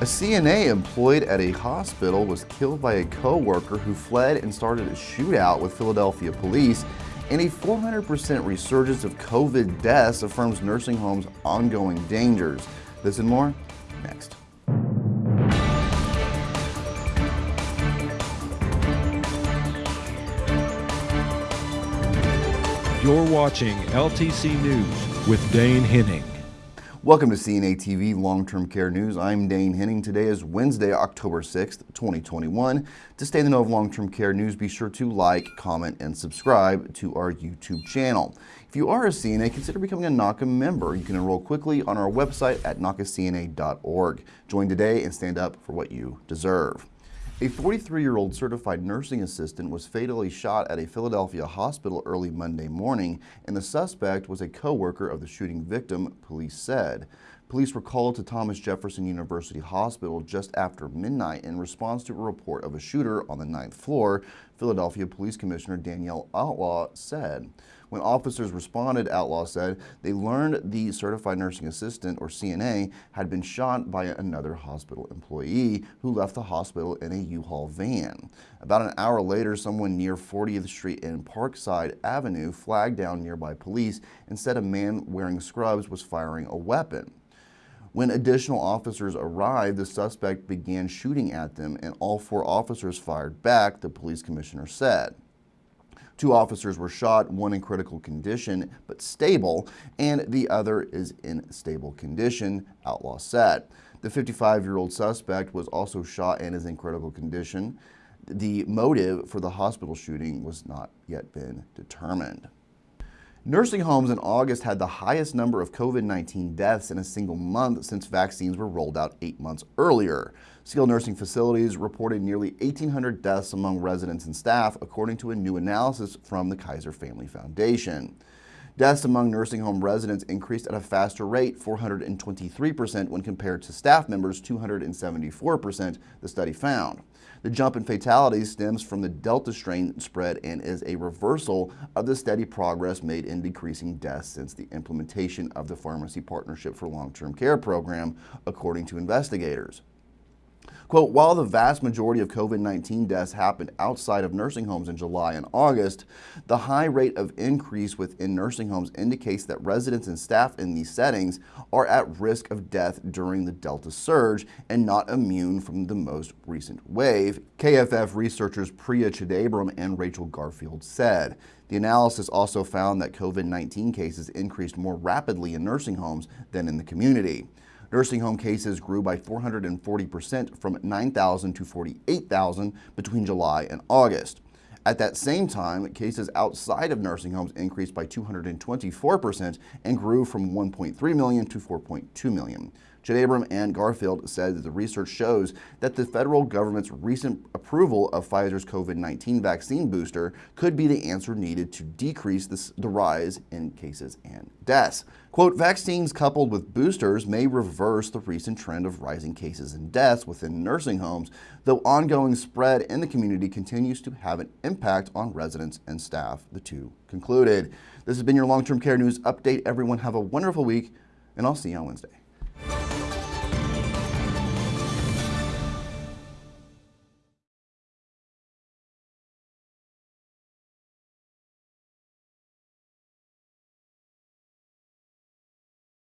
A CNA employed at a hospital was killed by a co-worker who fled and started a shootout with Philadelphia police, and a 400% resurgence of COVID deaths affirms nursing homes' ongoing dangers. This and more, next. You're watching LTC News with Dane Henning. Welcome to CNA TV Long-Term Care News. I'm Dane Henning. Today is Wednesday, October 6th, 2021. To stay in the know of long-term care news, be sure to like, comment, and subscribe to our YouTube channel. If you are a CNA, consider becoming a NAHCA member. You can enroll quickly on our website at nahcacna.org. Join today and stand up for what you deserve. A 43-year-old certified nursing assistant was fatally shot at a Philadelphia hospital early Monday morning, and the suspect was a co-worker of the shooting victim, police said. Police were called to Thomas Jefferson University Hospital just after midnight in response to a report of a shooter on the ninth floor, Philadelphia Police Commissioner Danielle Outlaw said. When officers responded, Outlaw said they learned the certified nursing assistant, or CNA, had been shot by another hospital employee who left the hospital in a U-Haul van. About an hour later, someone near 40th Street and Parkside Avenue flagged down nearby police and said a man wearing scrubs was firing a weapon. When additional officers arrived, the suspect began shooting at them and all four officers fired back, the police commissioner said. Two officers were shot, one in critical condition but stable, and the other is in stable condition, Outlaw said. The 55-year-old suspect was also shot and is in critical condition. The motive for the hospital shooting was not yet been determined. Nursing homes in August had the highest number of COVID-19 deaths in a single month since vaccines were rolled out eight months earlier. Skilled nursing facilities reported nearly 1,800 deaths among residents and staff, according to a new analysis from the Kaiser Family Foundation. Deaths among nursing home residents increased at a faster rate, 423% when compared to staff members, 274%, the study found. The jump in fatalities stems from the Delta strain spread and is a reversal of the steady progress made in decreasing deaths since the implementation of the Pharmacy Partnership for Long-Term Care program, according to investigators. Quote, while the vast majority of COVID-19 deaths happened outside of nursing homes in July and August, the high rate of increase within nursing homes indicates that residents and staff in these settings are at risk of death during the Delta surge and not immune from the most recent wave, KFF researchers Priya Chidambaram and Rachel Garfield said. The analysis also found that COVID-19 cases increased more rapidly in nursing homes than in the community. Nursing home cases grew by 440% from 9,000 to 48,000 between July and August. At that same time, cases outside of nursing homes increased by 224% and grew from 1.3 million to 4.2 million. Chidambaram and Garfield said that the research shows that the federal government's recent approval of Pfizer's COVID-19 vaccine booster could be the answer needed to decrease this, the rise in cases and deaths. Quote, vaccines coupled with boosters may reverse the recent trend of rising cases and deaths within nursing homes, though ongoing spread in the community continues to have an impact on residents and staff, the two concluded. This has been your long-term care news update. Everyone have a wonderful week, and I'll see you on Wednesday.